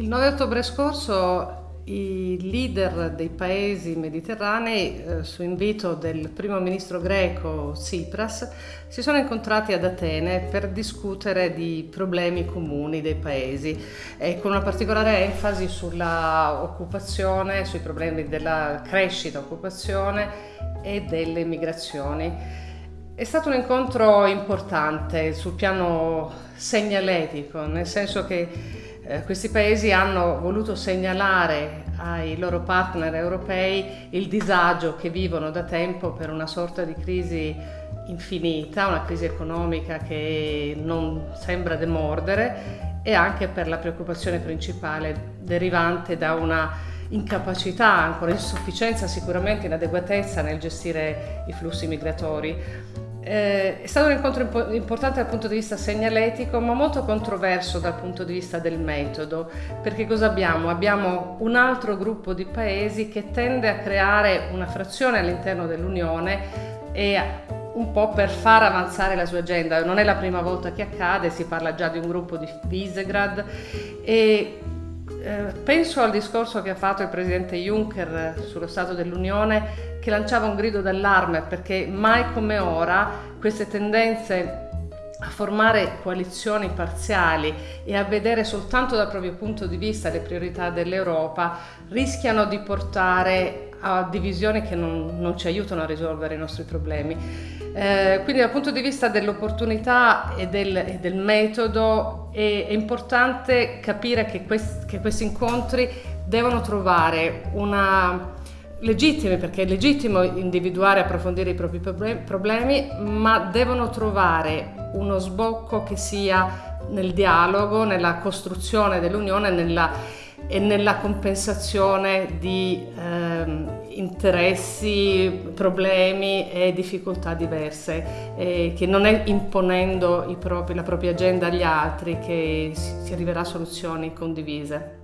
Il 9 ottobre scorso i leader dei paesi mediterranei, eh, su invito del primo ministro greco Tsipras, si sono incontrati ad Atene per discutere di problemi comuni dei paesi, e con una particolare enfasi sulla occupazione, sui problemi della crescita, occupazione e delle migrazioni. È stato un incontro importante sul piano segnaletico, nel senso che eh, questi paesi hanno voluto segnalare ai loro partner europei il disagio che vivono da tempo per una sorta di crisi infinita, una crisi economica che non sembra demordere e anche per la preoccupazione principale derivante da una incapacità, ancora insufficienza, sicuramente inadeguatezza nel gestire i flussi migratori. Eh, è stato un incontro importante dal punto di vista segnaletico, ma molto controverso dal punto di vista del metodo, perché cosa abbiamo? Abbiamo un altro gruppo di paesi che tende a creare una frazione all'interno dell'Unione e un po' per far avanzare la sua agenda. Non è la prima volta che accade, si parla già di un gruppo di Visegrad e eh, penso al discorso che ha fatto il presidente Juncker sullo Stato dell'Unione che lanciava un grido d'allarme perché mai come ora queste tendenze a formare coalizioni parziali e a vedere soltanto dal proprio punto di vista le priorità dell'Europa rischiano di portare a divisioni che non, non ci aiutano a risolvere i nostri problemi. Eh, quindi dal punto di vista dell'opportunità e, del, e del metodo è, è, importante capire che, quest, che questi incontri devono trovare una legittimi perché è legittimo individuare e approfondire i propri problemi, ma devono trovare uno sbocco che sia nel dialogo, nella costruzione dell'unione nella, e nella compensazione di eh, interessi, problemi e difficoltà diverse, eh, che non è imponendo propri, la propria agenda agli altri che si, si arriverà a soluzioni condivise.